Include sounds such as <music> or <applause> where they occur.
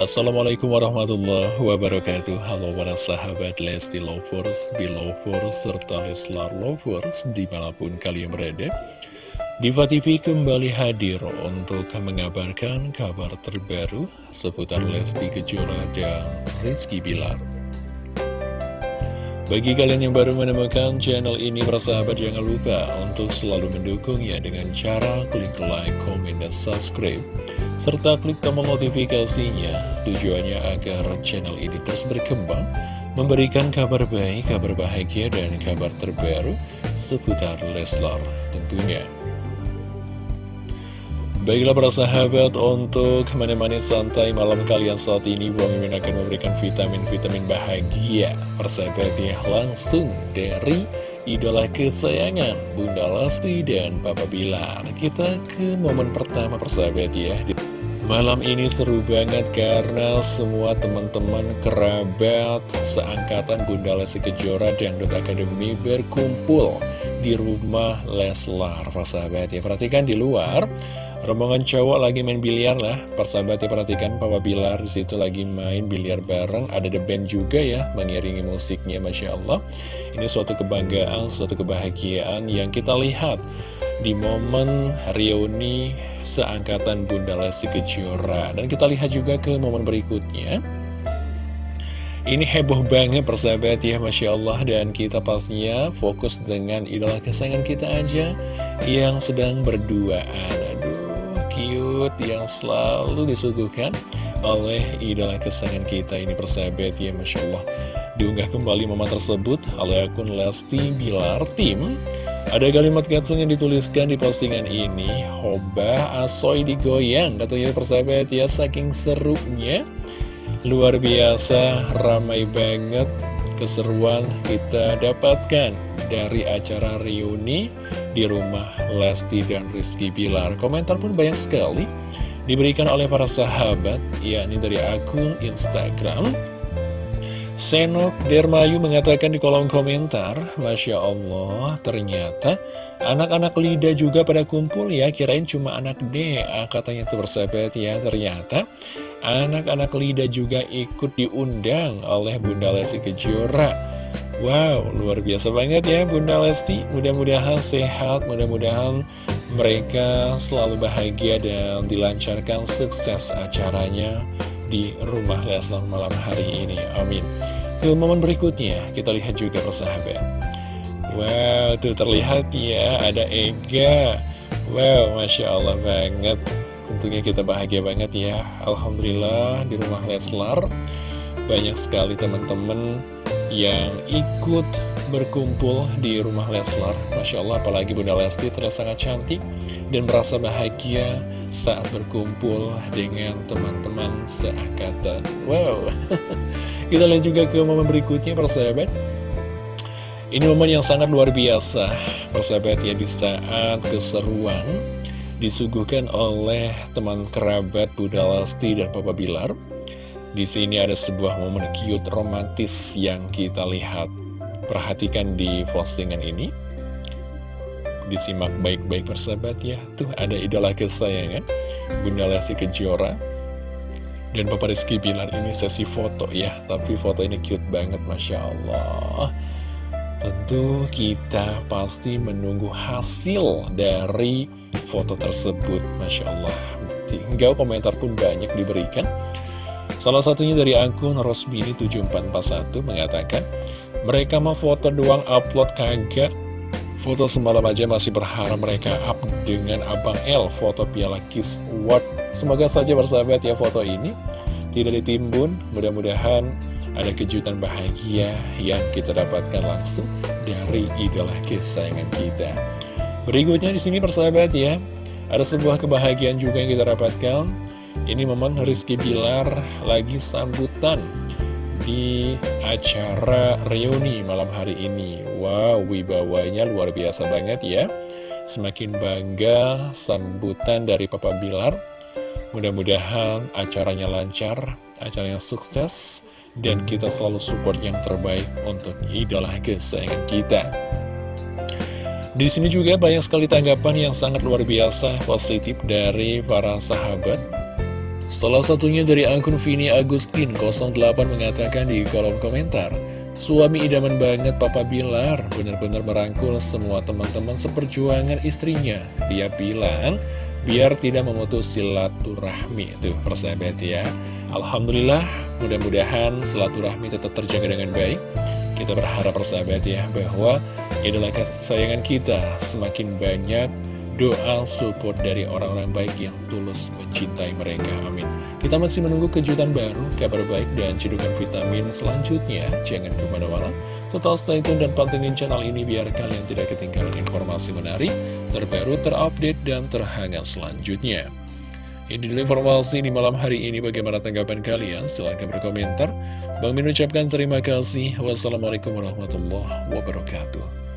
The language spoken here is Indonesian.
Assalamualaikum warahmatullahi wabarakatuh. Halo para sahabat Lesti Lovers, Belovers, serta Leslar Lovers di mana pun kalian berada Diva TV kembali hadir untuk mengabarkan kabar terbaru seputar Lesti Kejora dan Rizky Bilar bagi kalian yang baru menemukan channel ini, persahabat jangan lupa untuk selalu mendukungnya dengan cara klik like, komen, dan subscribe. Serta klik tombol notifikasinya, tujuannya agar channel ini terus berkembang, memberikan kabar baik, kabar bahagia, dan kabar terbaru seputar Leslar tentunya. Baiklah para sahabat, untuk menemani santai malam kalian saat ini, Bang Mimin akan memberikan vitamin-vitamin bahagia. Persahabat ya, langsung dari idola kesayangan Bunda Lesti dan Papa Bilar. Kita ke momen pertama persahabat ya. Malam ini seru banget karena semua teman-teman kerabat seangkatan Bunda Lesti Kejora dan Dut Academy berkumpul di rumah Leslar, persahabat ya. Perhatikan di luar Rombongan cowok lagi main biliar lah. Persahabatnya perhatikan Papa Bilar di situ lagi main biliar bareng. Ada The Band juga ya Mengiringi musiknya Masya Allah. Ini suatu kebanggaan, suatu kebahagiaan Yang kita lihat Di momen reuni Seangkatan Bunda Lesti Kejora. Dan kita lihat juga ke momen berikutnya. Ini heboh banget persahabat ya Masya Allah. Dan kita pastinya fokus dengan idola kesayangan kita aja Yang sedang berduaan yang selalu disuguhkan oleh idola kesayangan kita ini persahabat. Ya Masya Allah. Diunggah kembali momen tersebut oleh akun Lesti Bilar Tim. Ada kalimat caption yang dituliskan di postingan ini Hobah asoy digoyang katanya persahabat. Ya saking serunya. Luar biasa ramai banget keseruan kita dapatkan dari acara reuni di rumah Lesti dan Rizky Bilar. Komentar pun banyak sekali diberikan oleh para sahabat, yakni dari akun Instagram. Senok Dermayu mengatakan di kolom komentar, Masya Allah, ternyata anak-anak Lida juga pada kumpul ya, kirain cuma anak DA, katanya itu bersahabat ya, ternyata anak-anak Lida juga ikut diundang oleh Bunda Lesti Kejora Wow, luar biasa banget ya Bunda Lesti. Mudah-mudahan sehat, mudah-mudahan mereka selalu bahagia dan dilancarkan sukses acaranya di rumah Leslar malam hari ini. Amin. Ke momen berikutnya, kita lihat juga persahabat. Wow, tuh terlihat ya, ada Ega. Wow, Masya Allah banget. Tentunya kita bahagia banget ya. Alhamdulillah di rumah Leslar. Banyak sekali teman-teman yang ikut berkumpul di rumah Leslar. Masya Allah apalagi Bunda Lesti terlihat sangat cantik dan merasa bahagia saat berkumpul dengan teman-teman seangkatan. Wow. <laughs> Kita lihat juga ke momen berikutnya persahabat. Ini momen yang sangat luar biasa Persahabat ya di saat keseruan Disuguhkan oleh teman kerabat Bunda Lesti dan Papa Bilar di sini ada sebuah momen cute romantis yang kita lihat. Perhatikan di postingan ini. Disimak baik-baik persahabat ya. Tuh ada idola kesayangan. Bunda Lesti Kejora. Dan Papa Rizky bilang ini sesi foto ya. Tapi foto ini cute banget Masya Allah. Tentu kita pasti menunggu hasil dari foto tersebut Masya Allah Hingga komentar pun banyak diberikan Salah satunya dari akun Rosbini7441 mengatakan, mereka mau foto doang upload kagak. Foto semalam aja masih berharap mereka up dengan Abang L foto piala Kiss Award. Semoga saja bersahabat ya foto ini tidak ditimbun. Mudah-mudahan ada kejutan bahagia yang kita dapatkan langsung dari idola kesayangan kita. Berikutnya di sini persahabat ya, ada sebuah kebahagiaan juga yang kita dapatkan ini momen Rizky Bilar lagi sambutan di acara reuni malam hari ini. Wow, wibawanya luar biasa banget ya. Semakin bangga sambutan dari Papa Bilar. Mudah-mudahan acaranya lancar, acaranya sukses Dan kita selalu support yang terbaik untuk idola kesayangan kita. Di sini juga banyak sekali tanggapan yang sangat luar biasa positif dari para sahabat Salah satunya dari akun Vini Agustin 08 mengatakan di kolom komentar Suami idaman banget Papa Bilar Benar-benar merangkul semua teman-teman seperjuangan istrinya Dia bilang biar tidak memutus silaturahmi. Tuh persahabat ya. Alhamdulillah mudah-mudahan silaturahmi tetap terjaga dengan baik. Kita berharap persahabat ya bahwa idola kesayangan kita semakin banyak doa support dari orang-orang baik yang tulus mencintai mereka. Amin. Kita masih menunggu kejutan baru, kabar baik, dan cedukan vitamin selanjutnya. Jangan ke mana-mana. Tetap stay tune dan pantengin channel ini biar kalian tidak ketinggalan informasi menarik, terbaru, terupdate, dan terhangat selanjutnya. Ini dulu informasi di malam hari ini. Bagaimana tanggapan kalian? Silahkan berkomentar. Bang Min ucapkan terima kasih. Wassalamualaikum warahmatullahi wabarakatuh.